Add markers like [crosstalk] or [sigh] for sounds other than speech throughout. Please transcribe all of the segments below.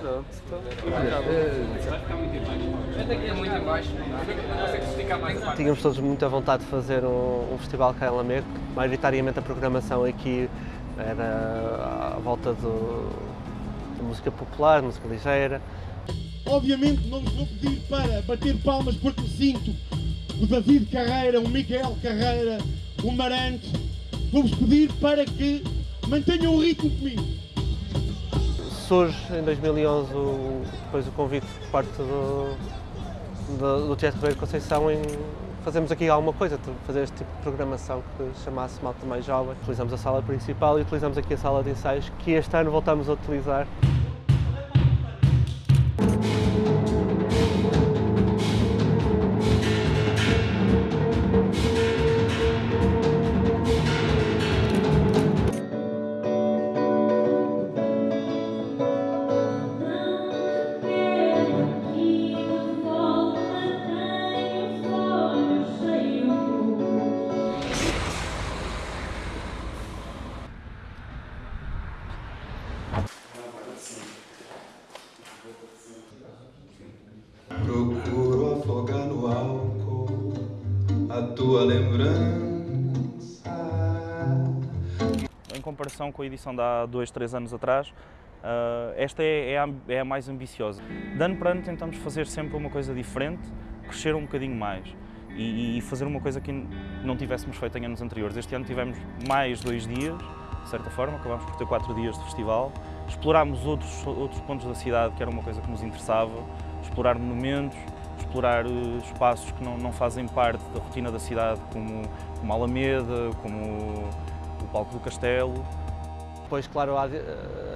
Pronto. É muito a Tínhamos todos muita vontade de fazer um, um festival cá em Lamego. Maioritariamente a programação aqui era à volta do, de música popular, música ligeira. Obviamente não vos vou pedir para bater palmas porque sinto o David Carreira, o Miguel Carreira, o Marante. Vou-vos pedir para que mantenham o ritmo comigo. Surge em 2011 o, depois o convite por parte do, do, do Teatro Ribeiro Conceição em fazermos aqui alguma coisa, fazer este tipo de programação que chamasse Malta Mais Jovem. Utilizamos a sala principal e utilizamos aqui a sala de ensaios que este ano voltamos a utilizar. Tua lembrança. Em comparação com a edição de há dois, três anos atrás, ah, esta é, é a, é a mais ambiciosa. De ano para ano tentamos fazer sempre uma coisa diferente, crescer um bocadinho mais e fazer uma coisa que não tivéssemos feito em anos anteriores. Este ano tivemos mais dois dias, de certa forma, acabámos por ter quatro dias de festival. Explorámos outros, outros pontos da cidade, que era uma coisa que nos interessava, explorar monumentos, explorar espaços que não, não fazem parte da rotina da cidade, como, como a Alameda, como o Palco do Castelo. Depois, claro, a adi-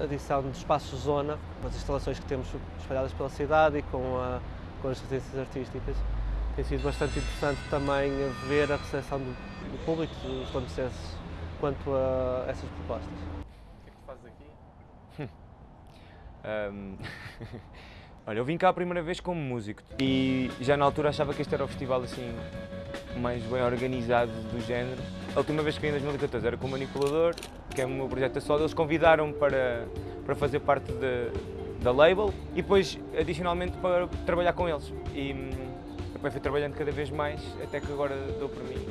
a adição de espaços zona, com as instalações que temos espalhadas pela cidade e com, a- com as residências artísticas. Tem sido bastante interessante também ver a recepção do, do público, dos lamecenses, quanto a essas propostas. O que é que tu fazes aqui? [laughs] Ahm, [laughs] Olha, eu vim cá a primeira vez como músico e já na altura achava que este era o festival assim mais bem organizado do género. A última vez que vim em 2014 era com o Manipulador, que é o meu projeto a. Eles convidaram para, para fazer parte da, da label e depois, adicionalmente, para trabalhar com eles. E hum, depois fui trabalhando cada vez mais, até que agora dou por mim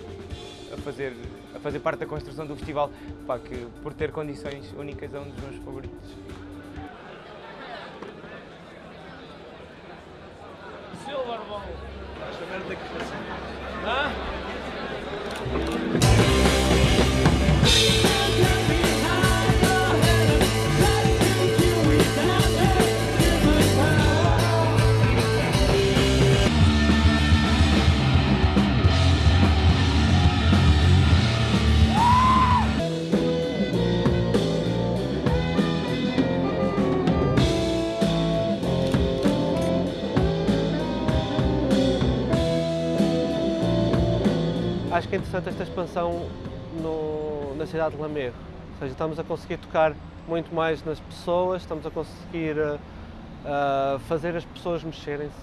a fazer, a fazer parte da construção do festival, pá, que por ter condições únicas é um dos meus favoritos. Vamos, a ver de qué Acho que é interessante esta expansão no- na cidade de Lamego. Ou seja, estamos a conseguir tocar muito mais nas pessoas, estamos a conseguir ah, fazer as pessoas mexerem-se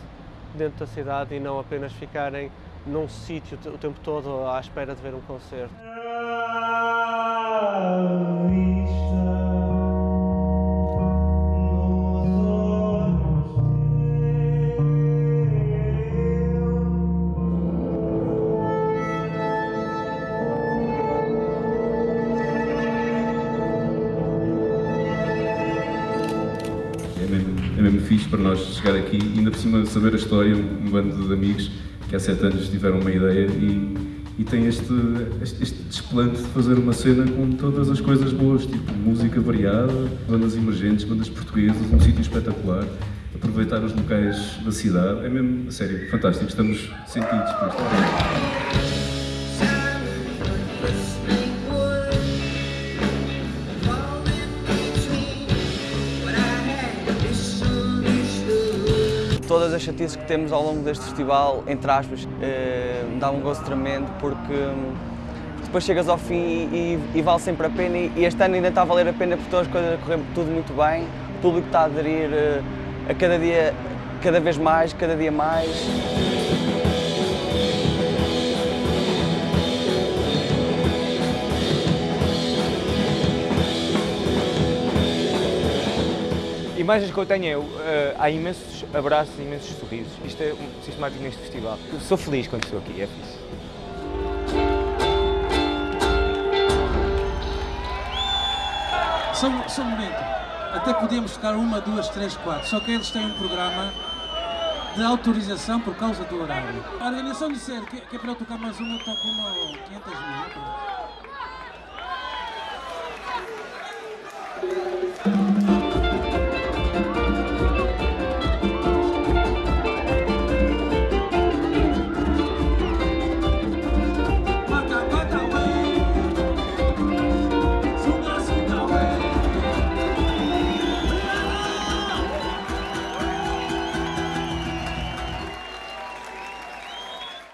dentro da cidade e não apenas ficarem num sítio o tempo todo à espera de ver um concerto. Fixe para nós chegar aqui. E ainda por cima saber a história, um, um bando de amigos que há sete anos tiveram uma ideia e, e tem este, este, este desplante de fazer uma cena com todas as coisas boas, tipo música variada, bandas emergentes, bandas portuguesas, um sítio espetacular, aproveitar os locais da cidade, é mesmo, a sério, fantástico, estamos sentidos por isto. Todas as chatices que temos ao longo deste festival, entre aspas, eh, dá um gosto tremendo porque hum, depois chegas ao fim e, e vale sempre a pena e e este ano ainda está a valer a pena por todas as coisas a tudo muito bem, o público está a aderir eh, a cada dia, cada vez mais, cada dia mais. Imagens que eu tenho é, uh, há imensos abraços, imensos sorrisos. Isto é um sistemático neste festival. Eu sou feliz quando estou aqui, é fixe. Só, só um momento. Até podíamos tocar uma, duas, três, quatro. Só que eles têm um programa de autorização por causa do horário. A organização disser que, que é para eu tocar mais uma, eu toco uma ou 500 mil.